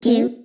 two,